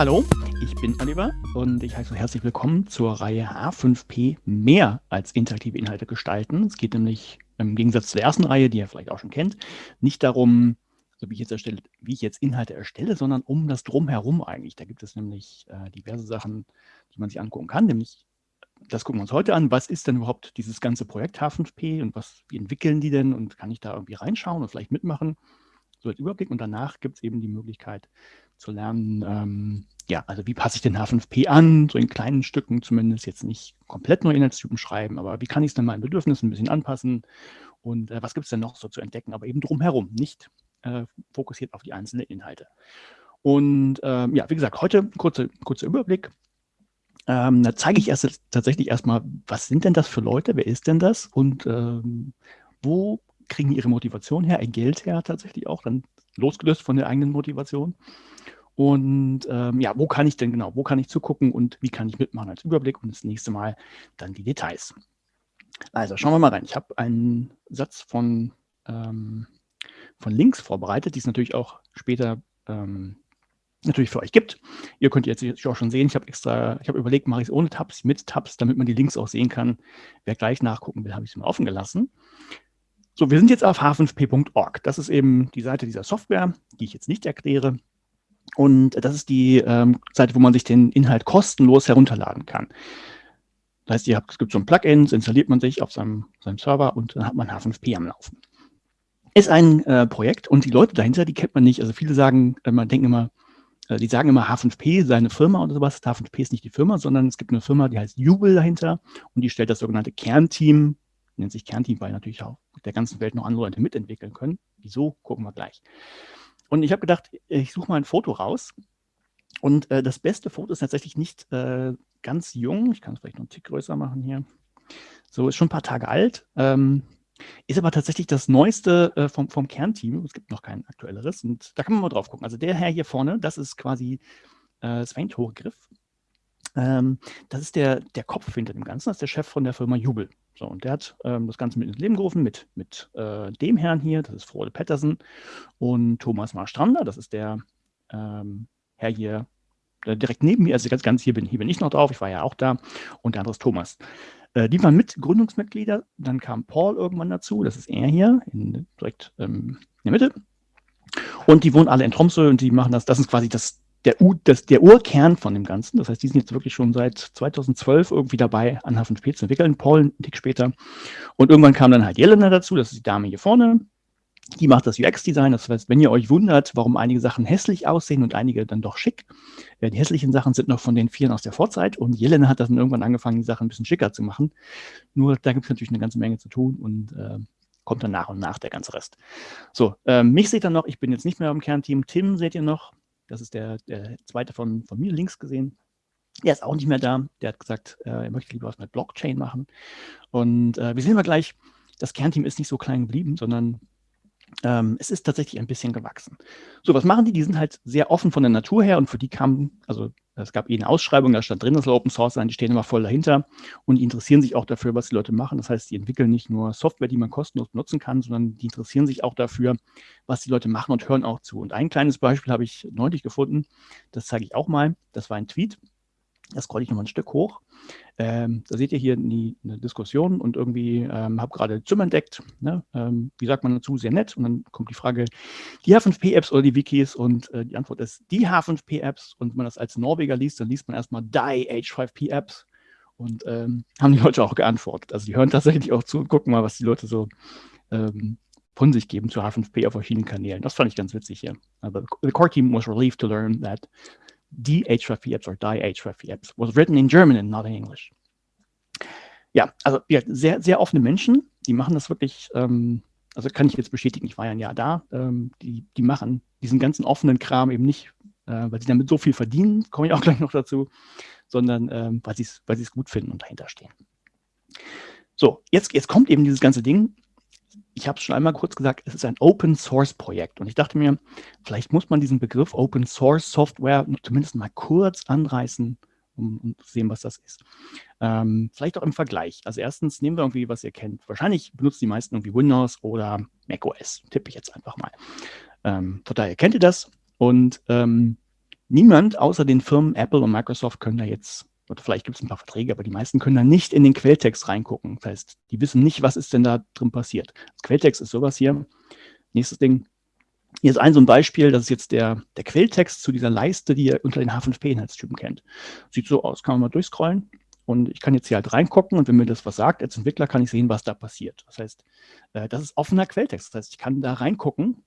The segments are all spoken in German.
Hallo, ich bin Oliver und ich heiße herzlich willkommen zur Reihe H5P mehr als interaktive Inhalte gestalten. Es geht nämlich im Gegensatz zur ersten Reihe, die ihr vielleicht auch schon kennt, nicht darum, so wie ich jetzt erstelle, wie ich jetzt Inhalte erstelle, sondern um das Drumherum eigentlich. Da gibt es nämlich äh, diverse Sachen, die man sich angucken kann, nämlich das gucken wir uns heute an. Was ist denn überhaupt dieses ganze Projekt H5P und was, wie entwickeln die denn und kann ich da irgendwie reinschauen und vielleicht mitmachen? So als Überblick und danach gibt es eben die Möglichkeit zu lernen, ähm, ja, also wie passe ich den H5P an, so in kleinen Stücken zumindest, jetzt nicht komplett neue Inhaltstypen schreiben, aber wie kann ich es denn meinen Bedürfnissen ein bisschen anpassen? Und äh, was gibt es denn noch so zu entdecken, aber eben drumherum, nicht äh, fokussiert auf die einzelnen Inhalte. Und ähm, ja, wie gesagt, heute kurzer kurze Überblick. Ähm, da zeige ich erst tatsächlich erstmal, was sind denn das für Leute, wer ist denn das? Und ähm, wo kriegen ihre Motivation her, ein Geld her tatsächlich auch, dann losgelöst von der eigenen Motivation. Und ähm, ja, wo kann ich denn genau, wo kann ich zugucken und wie kann ich mitmachen als Überblick und das nächste Mal dann die Details. Also schauen wir mal rein. Ich habe einen Satz von, ähm, von Links vorbereitet, die es natürlich auch später ähm, natürlich für euch gibt. Ihr könnt jetzt auch schon sehen, ich habe extra, ich habe überlegt, mache ich es ohne Tabs, mit Tabs, damit man die Links auch sehen kann. Wer gleich nachgucken will, habe ich es mal offen gelassen. So, wir sind jetzt auf h5p.org. Das ist eben die Seite dieser Software, die ich jetzt nicht erkläre. Und das ist die ähm, Seite, wo man sich den Inhalt kostenlos herunterladen kann. Das heißt, ihr habt, es gibt so ein Plugin, das installiert man sich auf seinem, seinem Server und dann hat man H5P am Laufen. Ist ein äh, Projekt und die Leute dahinter, die kennt man nicht. Also viele sagen, äh, man denkt immer, äh, die sagen immer H5P sei eine Firma oder sowas. H5P ist nicht die Firma, sondern es gibt eine Firma, die heißt Jubel dahinter und die stellt das sogenannte Kernteam, nennt sich Kernteam, weil natürlich auch der ganzen Welt noch andere Leute mitentwickeln können. Wieso, gucken wir gleich. Und ich habe gedacht, ich suche mal ein Foto raus. Und äh, das beste Foto ist tatsächlich nicht äh, ganz jung. Ich kann es vielleicht noch einen Tick größer machen hier. So, ist schon ein paar Tage alt. Ähm, ist aber tatsächlich das neueste äh, vom, vom Kernteam. Es gibt noch kein aktuelleres. Und da kann man mal drauf gucken. Also der Herr hier vorne, das ist quasi äh, Sven Torgriff. Ähm, das ist der, der Kopf hinter dem Ganzen. Das ist der Chef von der Firma Jubel. So, und der hat ähm, das Ganze mit ins Leben gerufen mit, mit äh, dem Herrn hier, das ist Frode Pettersen, und Thomas Marstrander, das ist der ähm, Herr hier, der direkt neben mir, also ganz, ganz hier bin, hier bin ich noch drauf, ich war ja auch da, und der andere ist Thomas. Äh, die waren mit Gründungsmitglieder, dann kam Paul irgendwann dazu, das ist er hier, in, direkt ähm, in der Mitte. Und die wohnen alle in Tromsø und die machen das, das ist quasi das, der, U, das, der Urkern von dem Ganzen. Das heißt, die sind jetzt wirklich schon seit 2012 irgendwie dabei, an H5P zu entwickeln, Paul einen Tick später. Und irgendwann kam dann halt Jelena dazu, das ist die Dame hier vorne. Die macht das UX-Design. Das heißt, wenn ihr euch wundert, warum einige Sachen hässlich aussehen und einige dann doch schick, äh, die hässlichen Sachen sind noch von den Vieren aus der Vorzeit und Jelena hat dann irgendwann angefangen, die Sachen ein bisschen schicker zu machen. Nur da gibt es natürlich eine ganze Menge zu tun und äh, kommt dann nach und nach der ganze Rest. So, äh, mich seht ihr noch, ich bin jetzt nicht mehr im Kernteam. Tim seht ihr noch, das ist der, der zweite von, von mir links gesehen. Der ist auch nicht mehr da. Der hat gesagt, äh, er möchte lieber was mit Blockchain machen. Und äh, wir sehen mal gleich, das Kernteam ist nicht so klein geblieben, sondern ähm, es ist tatsächlich ein bisschen gewachsen. So, was machen die? Die sind halt sehr offen von der Natur her und für die kam, also es gab eh eine Ausschreibung, da stand drin, das soll Open Source sein, die stehen immer voll dahinter und die interessieren sich auch dafür, was die Leute machen. Das heißt, die entwickeln nicht nur Software, die man kostenlos benutzen kann, sondern die interessieren sich auch dafür, was die Leute machen und hören auch zu. Und ein kleines Beispiel habe ich neulich gefunden, das zeige ich auch mal. Das war ein Tweet, das scrolle ich nochmal ein Stück hoch. Ähm, da seht ihr hier die, eine Diskussion und irgendwie ähm, habe gerade Zimmer entdeckt. Ne? Ähm, wie sagt man dazu? Sehr nett. Und dann kommt die Frage, die H5P-Apps oder die Wikis? Und äh, die Antwort ist die H5P-Apps. Und wenn man das als Norweger liest, dann liest man erstmal die H5P-Apps. Und ähm, haben die Leute auch geantwortet. Also die hören tatsächlich auch zu und gucken mal, was die Leute so ähm, von sich geben zu H5P auf verschiedenen Kanälen. Das fand ich ganz witzig hier. Aber the core team was relieved to learn that die href apps or die href apps was written in German and not in English. Ja, also ja, sehr, sehr offene Menschen, die machen das wirklich, ähm, also kann ich jetzt bestätigen, ich war ja ein Jahr da, ähm, die, die machen diesen ganzen offenen Kram eben nicht, äh, weil sie damit so viel verdienen, komme ich auch gleich noch dazu, sondern ähm, weil sie es weil gut finden und dahinter stehen. So, jetzt, jetzt kommt eben dieses ganze Ding, ich habe es schon einmal kurz gesagt, es ist ein Open Source Projekt. Und ich dachte mir, vielleicht muss man diesen Begriff Open Source Software zumindest mal kurz anreißen, um, um zu sehen, was das ist. Ähm, vielleicht auch im Vergleich. Also erstens nehmen wir irgendwie, was ihr kennt. Wahrscheinlich benutzen die meisten irgendwie Windows oder macOS. Tippe ich jetzt einfach mal. Ähm, von daher kennt ihr das. Und ähm, niemand außer den Firmen Apple und Microsoft können da jetzt, oder vielleicht gibt es ein paar Verträge, aber die meisten können da nicht in den Quelltext reingucken. Das heißt, die wissen nicht, was ist denn da drin passiert. Das Quelltext ist sowas hier. Nächstes Ding. Hier ist ein so ein Beispiel, das ist jetzt der, der Quelltext zu dieser Leiste, die ihr unter den H5P-Inhaltstypen kennt. Sieht so aus, kann man mal durchscrollen. Und ich kann jetzt hier halt reingucken und wenn mir das was sagt, als Entwickler kann ich sehen, was da passiert. Das heißt, äh, das ist offener Quelltext. Das heißt, ich kann da reingucken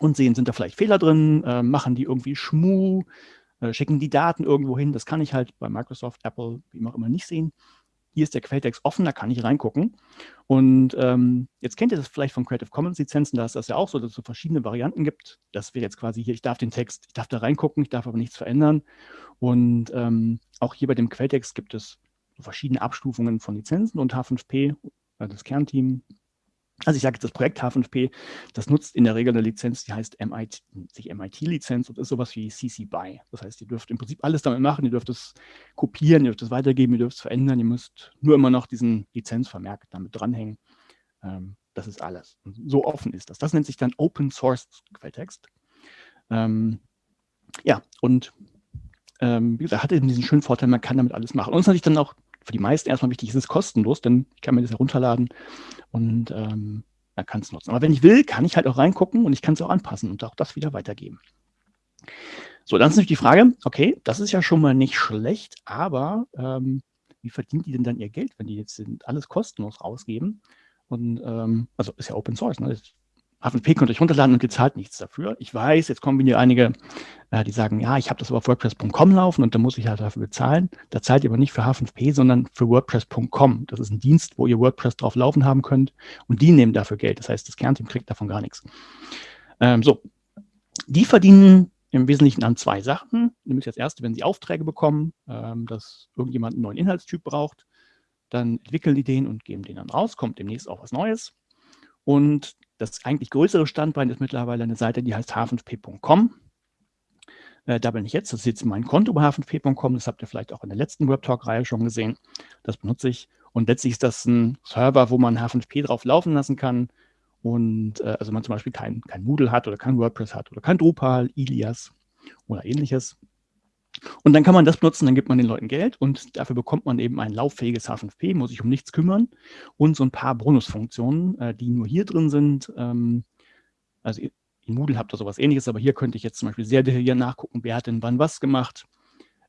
und sehen, sind da vielleicht Fehler drin, äh, machen die irgendwie Schmu, äh, schicken die Daten irgendwo hin. Das kann ich halt bei Microsoft, Apple, wie auch immer nicht sehen. Hier ist der Quelltext offen, da kann ich reingucken. Und ähm, jetzt kennt ihr das vielleicht von Creative Commons Lizenzen, da ist das ja auch so, dass es so verschiedene Varianten gibt. Das wäre jetzt quasi hier, ich darf den Text, ich darf da reingucken, ich darf aber nichts verändern. Und ähm, auch hier bei dem Quelltext gibt es verschiedene Abstufungen von Lizenzen und H5P, also das Kernteam, also ich sage jetzt das Projekt H5P, das nutzt in der Regel eine Lizenz, die heißt MIT, sich MIT-Lizenz und ist sowas wie CC BY. Das heißt, ihr dürft im Prinzip alles damit machen, ihr dürft es kopieren, ihr dürft es weitergeben, ihr dürft es verändern, ihr müsst nur immer noch diesen Lizenzvermerk damit dranhängen. Ähm, das ist alles. So offen ist das. Das nennt sich dann Open Source Quelltext. Ähm, ja, und ähm, wie gesagt, hat eben diesen schönen Vorteil, man kann damit alles machen. Und es ist natürlich dann auch für die meisten erstmal wichtig, es ist kostenlos, denn ich kann mir das herunterladen und ähm, dann kann es nutzen. Aber wenn ich will, kann ich halt auch reingucken und ich kann es auch anpassen und auch das wieder weitergeben. So, dann ist natürlich die Frage, okay, das ist ja schon mal nicht schlecht, aber ähm, wie verdient die denn dann ihr Geld, wenn die jetzt alles kostenlos rausgeben? Und ähm, also ist ja Open Source, ne? H5P könnt ihr euch runterladen und ihr zahlt nichts dafür. Ich weiß, jetzt kommen wieder einige, äh, die sagen, ja, ich habe das auf WordPress.com laufen und da muss ich halt dafür bezahlen. Da zahlt ihr aber nicht für H5P, sondern für WordPress.com. Das ist ein Dienst, wo ihr WordPress drauf laufen haben könnt und die nehmen dafür Geld. Das heißt, das Kernteam kriegt davon gar nichts. Ähm, so, die verdienen im Wesentlichen an zwei Sachen. Nämlich das erste, wenn sie Aufträge bekommen, ähm, dass irgendjemand einen neuen Inhaltstyp braucht, dann entwickeln die den und geben den dann raus, kommt demnächst auch was Neues. Und das eigentlich größere Standbein ist mittlerweile eine Seite, die heißt h5p.com. Äh, da bin ich jetzt, das ist jetzt mein Konto bei h5p.com, das habt ihr vielleicht auch in der letzten WebTalk-Reihe schon gesehen. Das benutze ich. Und letztlich ist das ein Server, wo man H5p drauf laufen lassen kann. Und äh, also man zum Beispiel kein, kein Moodle hat oder kein WordPress hat oder kein Drupal, Ilias oder ähnliches. Und dann kann man das benutzen, dann gibt man den Leuten Geld und dafür bekommt man eben ein lauffähiges H5P, muss sich um nichts kümmern und so ein paar Bonusfunktionen, äh, die nur hier drin sind. Ähm, also in Moodle habt ihr sowas ähnliches, aber hier könnte ich jetzt zum Beispiel sehr detailliert nachgucken, wer hat denn wann was gemacht.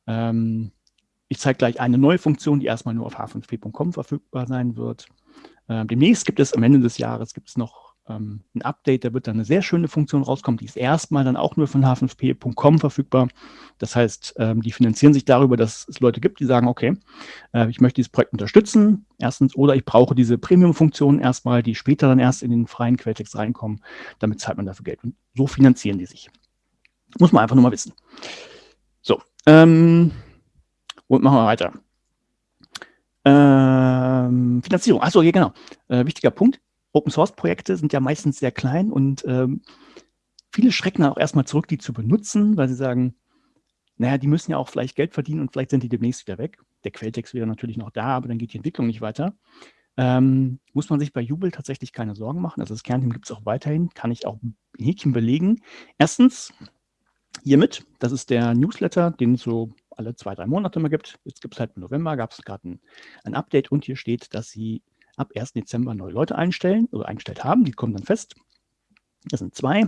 Ähm, ich zeige gleich eine neue Funktion, die erstmal nur auf h5p.com verfügbar sein wird. Ähm, demnächst gibt es am Ende des Jahres gibt es noch ähm, ein Update, da wird dann eine sehr schöne Funktion rauskommen, die ist erstmal dann auch nur von h5p.com verfügbar. Das heißt, ähm, die finanzieren sich darüber, dass es Leute gibt, die sagen, okay, äh, ich möchte dieses Projekt unterstützen, erstens, oder ich brauche diese Premium-Funktionen erstmal, die später dann erst in den freien Quelltext reinkommen, damit zahlt man dafür Geld. Und so finanzieren die sich. Muss man einfach nur mal wissen. So, ähm, und machen wir weiter. Ähm, Finanzierung, achso, hier genau. Äh, wichtiger Punkt. Open-Source-Projekte sind ja meistens sehr klein und ähm, viele schrecken auch erstmal zurück, die zu benutzen, weil sie sagen, naja, die müssen ja auch vielleicht Geld verdienen und vielleicht sind die demnächst wieder weg. Der Quelltext wäre natürlich noch da, aber dann geht die Entwicklung nicht weiter. Ähm, muss man sich bei Jubel tatsächlich keine Sorgen machen. Also das Kernteam gibt es auch weiterhin, kann ich auch ein Häkchen belegen. Erstens, hiermit, das ist der Newsletter, den es so alle zwei, drei Monate mal gibt. Jetzt gibt es halt im November, gab es gerade ein, ein Update und hier steht, dass sie ab 1. Dezember neue Leute einstellen oder eingestellt haben. Die kommen dann fest. Das sind zwei.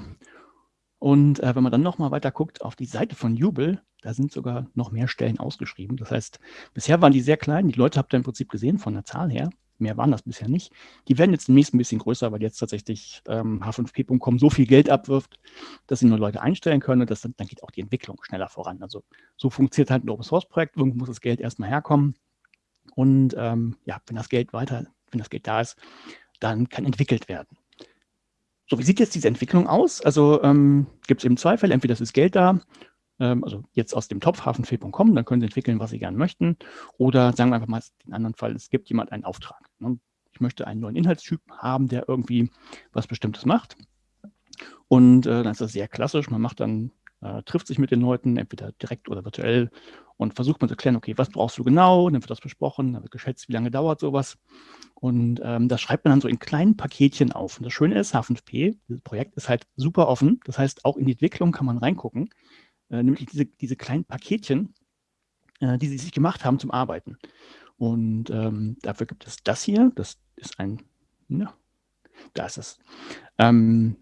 Und äh, wenn man dann nochmal weiter guckt auf die Seite von Jubel, da sind sogar noch mehr Stellen ausgeschrieben. Das heißt, bisher waren die sehr klein. Die Leute habt ihr im Prinzip gesehen von der Zahl her. Mehr waren das bisher nicht. Die werden jetzt demnächst ein bisschen größer, weil jetzt tatsächlich ähm, H5P.com so viel Geld abwirft, dass sie nur Leute einstellen können. Und das, dann geht auch die Entwicklung schneller voran. Also so funktioniert halt ein Open Source Projekt. Irgendwo muss das Geld erstmal herkommen. Und ähm, ja, wenn das Geld weiter wenn das Geld da ist, dann kann entwickelt werden. So, wie sieht jetzt diese Entwicklung aus? Also ähm, gibt es eben zwei Fälle. Entweder ist Geld da, ähm, also jetzt aus dem Topf hafenfee.com, dann können Sie entwickeln, was Sie gerne möchten. Oder sagen wir einfach mal den anderen Fall, es gibt jemand einen Auftrag. Ne? Ich möchte einen neuen Inhaltstyp haben, der irgendwie was Bestimmtes macht. Und äh, dann ist das sehr klassisch. Man macht dann äh, trifft sich mit den Leuten, entweder direkt oder virtuell und versucht man zu klären, okay, was brauchst du genau? Dann wird das besprochen, dann wird geschätzt, wie lange dauert sowas. Und ähm, das schreibt man dann so in kleinen Paketchen auf. Und das Schöne ist, H5P, dieses Projekt ist halt super offen. Das heißt, auch in die Entwicklung kann man reingucken. äh, nämlich diese, diese kleinen Paketchen, äh, die sie sich gemacht haben zum Arbeiten. Und ähm, dafür gibt es das hier, das ist ein, ja, da ist es. Ähm,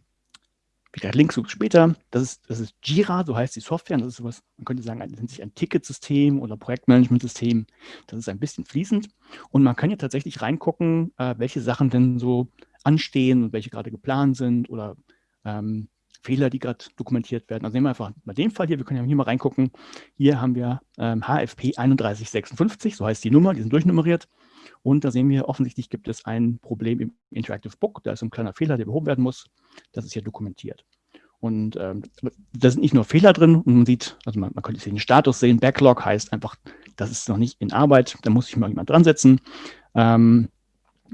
wie gesagt, Links später. Das ist, das ist Jira, so heißt die Software. Und das ist sowas, man könnte sagen, nennt sich ein Ticketsystem oder Projektmanagementsystem. Das ist ein bisschen fließend. Und man kann ja tatsächlich reingucken, äh, welche Sachen denn so anstehen und welche gerade geplant sind oder ähm, Fehler, die gerade dokumentiert werden. Also nehmen wir einfach mal den Fall hier, wir können ja hier mal reingucken. Hier haben wir ähm, HFP 3156, so heißt die Nummer, die sind durchnummeriert. Und da sehen wir, offensichtlich gibt es ein Problem im Interactive Book. Da ist ein kleiner Fehler, der behoben werden muss. Das ist hier dokumentiert. Und ähm, da sind nicht nur Fehler drin und man sieht, also man, man könnte den Status sehen, Backlog heißt einfach, das ist noch nicht in Arbeit, da muss sich mal jemand dran setzen. Ähm,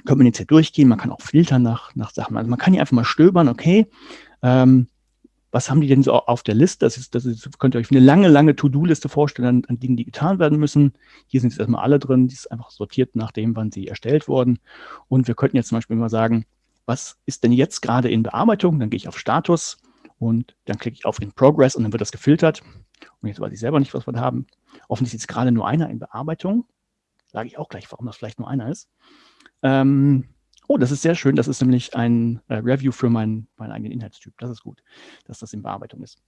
könnte man jetzt hier durchgehen, man kann auch filtern nach, nach Sachen. Also man kann hier einfach mal stöbern, okay, ähm, was haben die denn so auf der Liste? Das ist, das ist, könnt ihr euch eine lange, lange To-Do-Liste vorstellen an, an, Dingen, die getan werden müssen. Hier sind jetzt erstmal alle drin, die ist einfach sortiert nach dem, wann sie erstellt wurden. Und wir könnten jetzt zum Beispiel mal sagen, was ist denn jetzt gerade in Bearbeitung? Dann gehe ich auf Status und dann klicke ich auf In Progress und dann wird das gefiltert. Und jetzt weiß ich selber nicht, was wir da haben. Offensichtlich ist gerade nur einer in Bearbeitung. Sage ich auch gleich, warum das vielleicht nur einer ist. Ähm, Oh, das ist sehr schön. Das ist nämlich ein äh, Review für meinen, meinen eigenen Inhaltstyp. Das ist gut, dass das in Bearbeitung ist.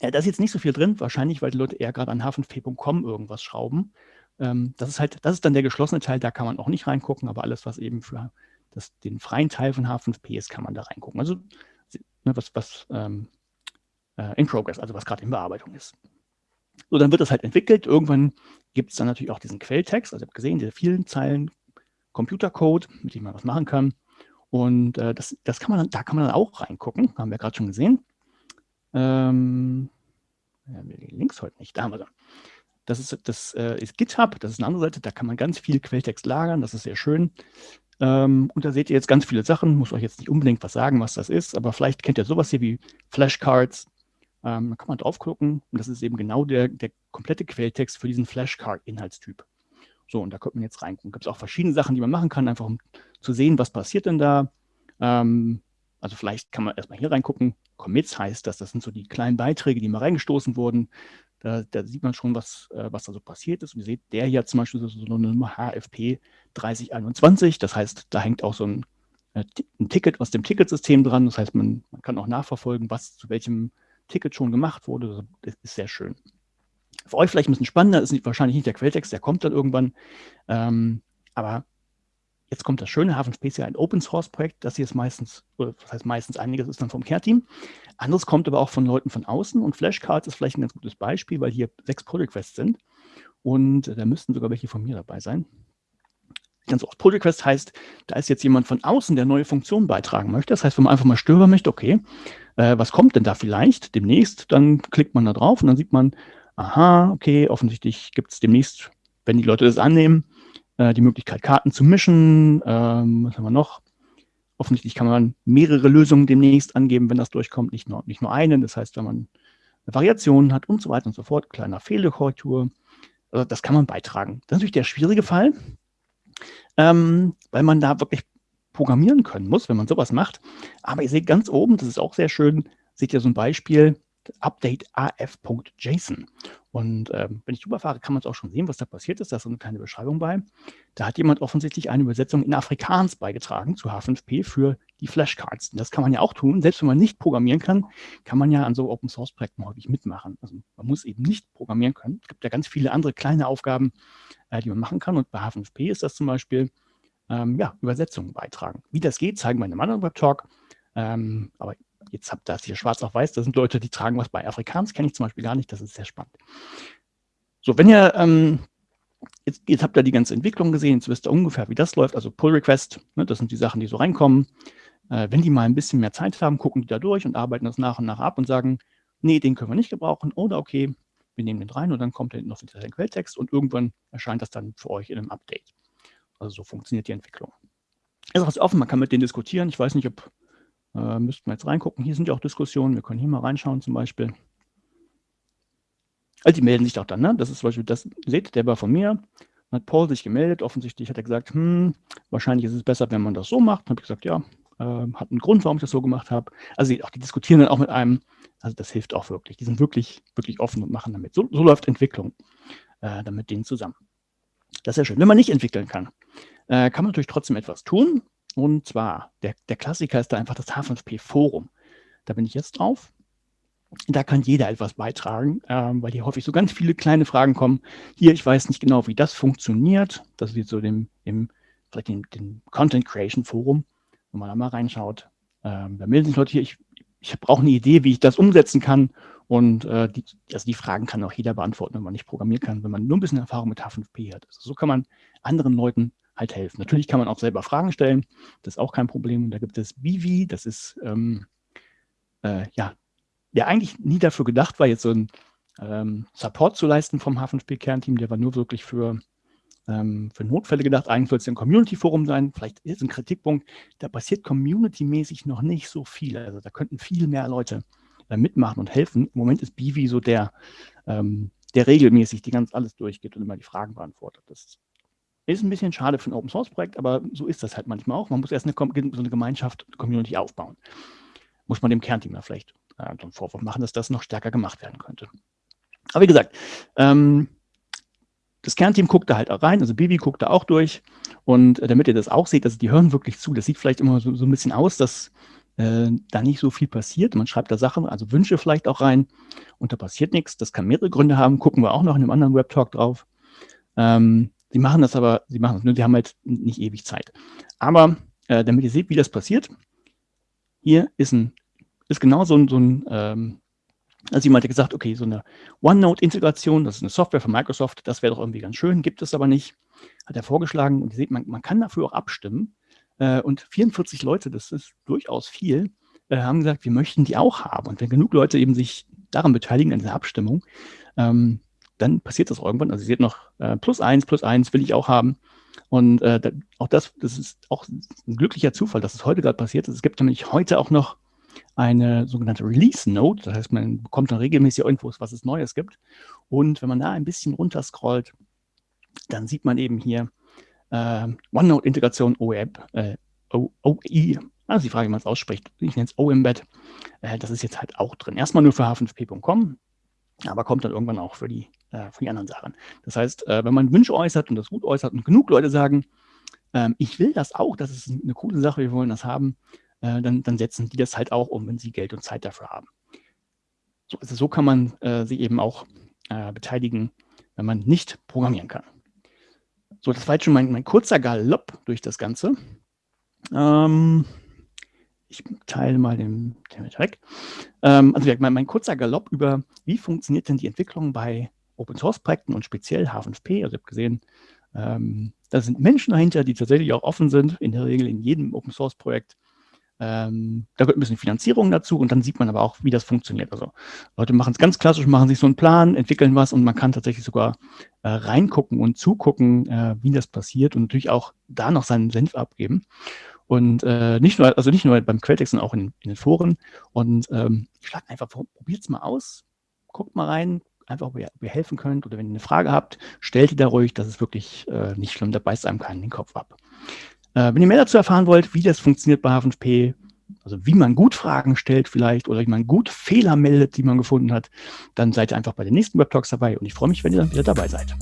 Äh, da ist jetzt nicht so viel drin, wahrscheinlich, weil die Leute eher gerade an h5p.com irgendwas schrauben. Ähm, das ist halt, das ist dann der geschlossene Teil, da kann man auch nicht reingucken, aber alles, was eben für das, den freien Teil von H5p ist, kann man da reingucken. Also ne, was, was ähm, äh, in Progress, also was gerade in Bearbeitung ist. So, dann wird das halt entwickelt. Irgendwann gibt es dann natürlich auch diesen Quelltext. Also ihr habt gesehen, diese vielen Zeilen Computercode, mit dem man was machen kann. Und äh, das, das kann man, da kann man dann auch reingucken, haben wir gerade schon gesehen. Ähm, ja, Links heute nicht, da haben wir sie. Das ist, das äh, ist GitHub, das ist eine andere Seite, da kann man ganz viel Quelltext lagern, das ist sehr schön. Ähm, und da seht ihr jetzt ganz viele Sachen, muss euch jetzt nicht unbedingt was sagen, was das ist, aber vielleicht kennt ihr sowas hier wie Flashcards. Ähm, da kann man draufgucken und das ist eben genau der, der komplette Quelltext für diesen Flashcard-Inhaltstyp. So, und da kommt man jetzt rein. Gibt es auch verschiedene Sachen, die man machen kann, einfach um zu sehen, was passiert denn da. Ähm, also vielleicht kann man erstmal hier reingucken. Commits heißt das, das sind so die kleinen Beiträge, die mal reingestoßen wurden. Da, da sieht man schon, was, äh, was da so passiert ist. Und ihr seht, der hier zum Beispiel so, eine Nummer HFP 3021. Das heißt, da hängt auch so ein, äh, ein Ticket aus dem Ticketsystem dran. Das heißt, man, man kann auch nachverfolgen, was zu welchem Ticket schon gemacht wurde. Das ist sehr schön. Für euch vielleicht ein bisschen spannender, ist nicht, wahrscheinlich nicht der Quelltext, der kommt dann irgendwann. Ähm, aber jetzt kommt das Schöne, Hafen ja ein Open-Source-Projekt, das hier ist meistens, oder das heißt meistens einiges ist dann vom Care-Team. Anderes kommt aber auch von Leuten von außen und Flashcards ist vielleicht ein ganz gutes Beispiel, weil hier sechs Pull-Requests sind und da müssten sogar welche von mir dabei sein. Ganz oft Pull-Request heißt, da ist jetzt jemand von außen, der neue Funktionen beitragen möchte. Das heißt, wenn man einfach mal stöbern möchte, okay, äh, was kommt denn da vielleicht demnächst, dann klickt man da drauf und dann sieht man, aha, okay, offensichtlich gibt es demnächst, wenn die Leute das annehmen, äh, die Möglichkeit, Karten zu mischen. Ähm, was haben wir noch? Offensichtlich kann man mehrere Lösungen demnächst angeben, wenn das durchkommt, nicht nur, nicht nur eine. Das heißt, wenn man Variationen hat und so weiter und so fort, kleiner Fehlerkorrektur, also das kann man beitragen. Das ist natürlich der schwierige Fall, ähm, weil man da wirklich programmieren können muss, wenn man sowas macht. Aber ihr seht ganz oben, das ist auch sehr schön, seht ihr so ein Beispiel, Update af.json. Und ähm, wenn ich drüber fahre, kann man es auch schon sehen, was da passiert ist. Da ist so eine kleine Beschreibung bei. Da hat jemand offensichtlich eine Übersetzung in Afrikaans beigetragen zu H5P für die Flashcards. Und das kann man ja auch tun. Selbst wenn man nicht programmieren kann, kann man ja an so Open-Source-Projekten häufig mitmachen. Also man muss eben nicht programmieren können. Es gibt ja ganz viele andere kleine Aufgaben, äh, die man machen kann. Und bei H5P ist das zum Beispiel ähm, ja, Übersetzungen beitragen. Wie das geht, zeigen wir in einem anderen Web-Talk. Ähm, aber jetzt habt ihr das hier schwarz auf weiß, da sind Leute, die tragen was bei Afrikaans, kenne ich zum Beispiel gar nicht, das ist sehr spannend. So, wenn ihr, ähm, jetzt, jetzt, habt ihr die ganze Entwicklung gesehen, jetzt wisst ihr ungefähr, wie das läuft, also Pull Request, ne, das sind die Sachen, die so reinkommen. Äh, wenn die mal ein bisschen mehr Zeit haben, gucken die da durch und arbeiten das nach und nach ab und sagen, nee, den können wir nicht gebrauchen oder okay, wir nehmen den rein und dann kommt hinten noch der Quelltext und irgendwann erscheint das dann für euch in einem Update. Also so funktioniert die Entwicklung. Ist auch offen, man kann mit denen diskutieren. Ich weiß nicht, ob äh, müssten wir jetzt reingucken. Hier sind ja auch Diskussionen. Wir können hier mal reinschauen zum Beispiel. Also die melden sich auch dann. Ne? Das ist zum Beispiel, das seht, der war von mir. Dann hat Paul sich gemeldet. Offensichtlich hat er gesagt, hm, wahrscheinlich ist es besser, wenn man das so macht. Dann habe ich gesagt, ja, äh, hat einen Grund, warum ich das so gemacht habe. Also auch die diskutieren dann auch mit einem. Also das hilft auch wirklich. Die sind wirklich, wirklich offen und machen damit. So, so läuft Entwicklung äh, dann mit denen zusammen. Das ist ja schön. Wenn man nicht entwickeln kann, äh, kann man natürlich trotzdem etwas tun. Und zwar, der, der Klassiker ist da einfach das H5P-Forum. Da bin ich jetzt drauf. Da kann jeder etwas beitragen, ähm, weil hier häufig so ganz viele kleine Fragen kommen. Hier, ich weiß nicht genau, wie das funktioniert. Das ist jetzt so dem, im, vielleicht dem, dem Content Creation Forum, wenn man da mal reinschaut. Ähm, da melden sich Leute hier, ich, ich brauche eine Idee, wie ich das umsetzen kann. Und äh, die, also die Fragen kann auch jeder beantworten, wenn man nicht programmieren kann, wenn man nur ein bisschen Erfahrung mit H5P hat. Also so kann man anderen Leuten halt helfen. Natürlich kann man auch selber Fragen stellen, das ist auch kein Problem. Und da gibt es Bivi, das ist ähm, äh, ja, der eigentlich nie dafür gedacht war, jetzt so ein ähm, Support zu leisten vom H5P-Kernteam, der war nur wirklich für, ähm, für Notfälle gedacht. Eigentlich soll es ein Community-Forum sein. Vielleicht ist ein Kritikpunkt, da passiert community-mäßig noch nicht so viel. Also da könnten viel mehr Leute äh, mitmachen und helfen. Im Moment ist Bivi so der, ähm, der regelmäßig die ganz alles durchgeht und immer die Fragen beantwortet. Das ist ein bisschen schade für ein Open-Source-Projekt, aber so ist das halt manchmal auch. Man muss erst eine, so eine Gemeinschaft, Community aufbauen. Muss man dem Kernteam da vielleicht äh, einen Vorwurf machen, dass das noch stärker gemacht werden könnte. Aber wie gesagt, ähm, das Kernteam guckt da halt auch rein, also Bibi guckt da auch durch. Und äh, damit ihr das auch seht, also die hören wirklich zu. Das sieht vielleicht immer so, so ein bisschen aus, dass äh, da nicht so viel passiert. Man schreibt da Sachen, also Wünsche vielleicht auch rein und da passiert nichts. Das kann mehrere Gründe haben, gucken wir auch noch in einem anderen Webtalk drauf. Ähm, sie machen das aber, sie machen das nur, sie haben halt nicht ewig Zeit. Aber äh, damit ihr seht, wie das passiert, hier ist, ein, ist genau so ein, so ein ähm, also jemand hat gesagt, okay, so eine OneNote-Integration, das ist eine Software von Microsoft, das wäre doch irgendwie ganz schön, gibt es aber nicht, hat er vorgeschlagen. Und ihr seht, man, man kann dafür auch abstimmen. Äh, und 44 Leute, das ist durchaus viel, äh, haben gesagt, wir möchten die auch haben. Und wenn genug Leute eben sich daran beteiligen, an dieser Abstimmung, ähm, dann passiert das irgendwann. Also ihr seht noch äh, plus eins, plus eins will ich auch haben. Und äh, da, auch das, das ist auch ein glücklicher Zufall, dass es heute gerade passiert ist. Es gibt nämlich heute auch noch eine sogenannte Release Note. Das heißt, man bekommt dann regelmäßig Infos, was es Neues gibt. Und wenn man da ein bisschen runter scrollt, dann sieht man eben hier äh, OneNote-Integration OEB, äh, OE, also die Frage, wie man es ausspricht. Ich nenne es OEmbed. Äh, das ist jetzt halt auch drin. Erstmal nur für h5p.com, aber kommt dann irgendwann auch für die, äh, für die anderen Sachen. Das heißt, äh, wenn man Wünsche äußert und das gut äußert und genug Leute sagen, ähm, ich will das auch, das ist eine coole Sache, wir wollen das haben, äh, dann, dann, setzen die das halt auch um, wenn sie Geld und Zeit dafür haben. So, also so kann man äh, sich eben auch äh, beteiligen, wenn man nicht programmieren kann. So, das war jetzt schon mein, mein kurzer Galopp durch das Ganze. Ähm, ich teile mal den, den weg. Ähm, also mein, mein, kurzer Galopp über, wie funktioniert denn die Entwicklung bei Open-Source-Projekten und speziell H5P. Also ich habe gesehen, ähm, da sind Menschen dahinter, die tatsächlich auch offen sind, in der Regel in jedem Open-Source-Projekt. Ähm, da gehört ein bisschen Finanzierung dazu und dann sieht man aber auch, wie das funktioniert. Also Leute machen es ganz klassisch, machen sich so einen Plan, entwickeln was und man kann tatsächlich sogar äh, reingucken und zugucken, äh, wie das passiert und natürlich auch da noch seinen Senf abgeben. Und äh, nicht nur, also nicht nur beim Quelltext, sondern auch in, in den Foren. Und ähm, ich schlage einfach, probiert es mal aus, guckt mal rein, einfach, ob ihr, ob ihr, helfen könnt oder wenn ihr eine Frage habt, stellt die da ruhig, das ist wirklich äh, nicht schlimm, da beißt einem keinen den Kopf ab. Äh, wenn ihr mehr dazu erfahren wollt, wie das funktioniert bei H5P, also wie man gut Fragen stellt vielleicht oder wie man gut Fehler meldet, die man gefunden hat, dann seid ihr einfach bei den nächsten Webtalks dabei und ich freue mich, wenn ihr dann wieder dabei seid.